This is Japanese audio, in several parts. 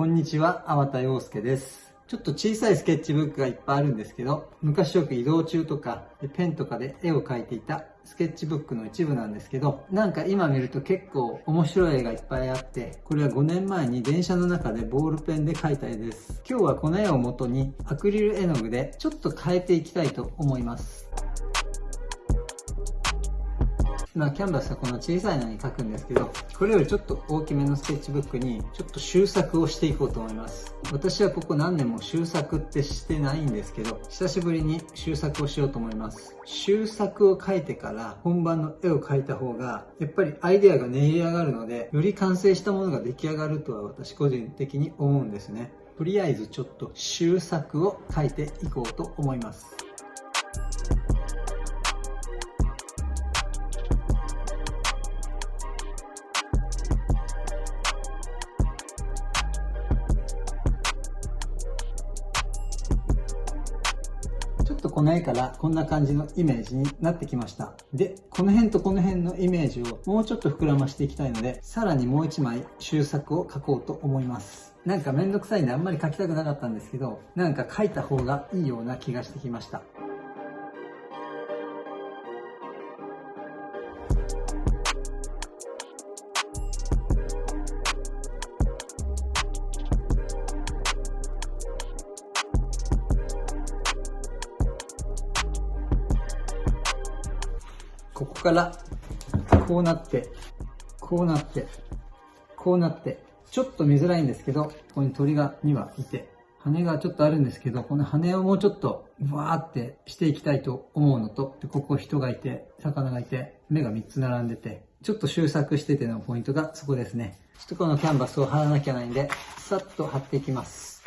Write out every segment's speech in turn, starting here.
こんにちは、粟田洋介です。ちょっと小さいスケッチブックがいっぱいあるんですけど、昔よく移動中とか、ペンとかで絵を描いていたスケッチブックの一部なんですけど、なんか今見ると結構面白い絵がいっぱいあって、これは5年前に電車の中でボールペンで描いた絵です。今日はこの絵を元にアクリル絵の具でちょっと変えていきたいと思います。まあ、キャンバスはこの小さいのに書くんですけど、これよりちょっと大きめのスケッチブックにちょっと修作をしていこうと思います。私はここ何年も修作ってしてないんですけど、久しぶりに修作をしようと思います。修作を書いてから本番の絵を描いた方が、やっぱりアイデアが練り上がるので、より完成したものが出来上がるとは私個人的に思うんですね。とりあえずちょっと修作を書いていこうと思います。この絵からこんな感じのイメージになってきました。で、この辺とこの辺のイメージをもうちょっと膨らましていきたいので、さらにもう一枚修作を描こうと思います。なんかめんどくさいんであんまり描きたくなかったんですけど、なんか描いた方がいいような気がしてきました。ここからこうなって、こうなって、こうなって、ちょっと見づらいんですけど、ここに鳥が2羽いて、羽がちょっとあるんですけど、この羽をもうちょっとわーってしていきたいと思うのと、でここ人がいて、魚がいて、目が3つ並んでて、ちょっと収作しててのポイントがそこですね。ちょっとこのキャンバスを貼らなきゃないんで、さっと貼っていきます。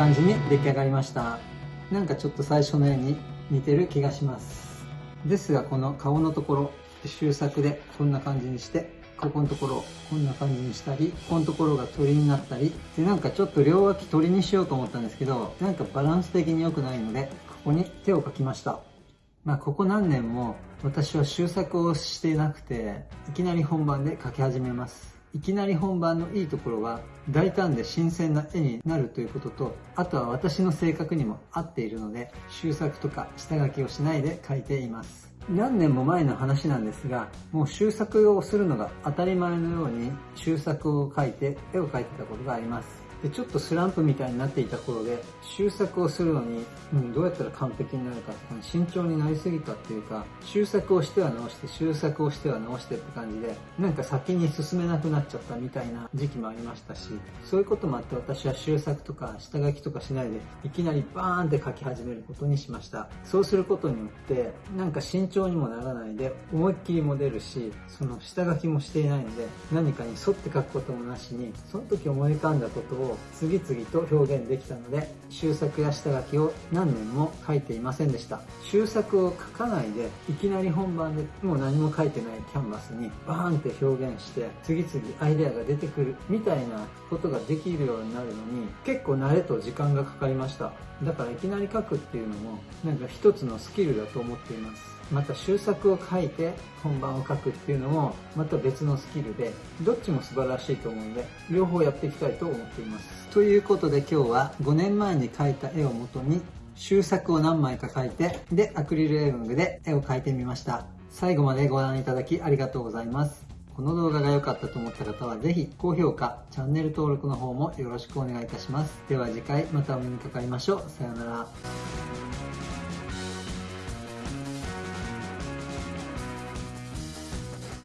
感じに出来上がりました。なんかちょっと最初の絵に似てる気がします。ですがこの顔のところ終作でこんな感じにしてここのところこんな感じにしたりここのところが鳥になったりでなんかちょっと両脇鳥にしようと思ったんですけどなんかバランス的に良くないのでここに手を描きました。まあここ何年も私は修作をしていなくていきなり本番で描き始めます。いきなり本番のいいところは大胆で新鮮な絵になるということとあとは私の性格にも合っているので修作とか下書きをしないで描いています。何年も前の話なんですがもう修作をするのが当たり前のように修作を描いて絵を描いてたことがあります。でちょっとスランプみたいになっていた頃で修作をするのに、うん、どうやったら完璧になるか慎重になりすぎたっていうか修作をしては直して修作をしては直してって感じでなんか先に進めなくなっちゃったみたいな時期もありましたしそういうこともあって私は修作とか下書きとかしないでいきなりバーンって書き始めることにしました。そうすることによってなんか慎重にもならないで思いっきりも出るしその下書きもしていないので何かに沿って書くこともなしにその時思い浮かんだことを次々と表現できたので修作や下書きを何年も書いていませんでした。修作を書かないでいきなり本番でもう何も書いてないキャンバスにバーンって表現して次々アイデアが出てくるみたいなことができるようになるのに結構慣れと時間がかかりました。だからいきなり書くっていうのもなんか一つのスキルだと思っています。また修作を書いて本番を書くっていうのもまた別のスキルでどっちも素晴らしいと思うので両方やっていきたいと思っていますということで今日は5年前に描いた絵をもとに修作を何枚か描いてでアクリル絵の具で絵を描いてみました最後までご覧いただきありがとうございますこの動画が良かったと思った方はぜひ高評価、チャンネル登録の方もよろしくお願いいたします。では次回またお目にかかりましょう。さようなら。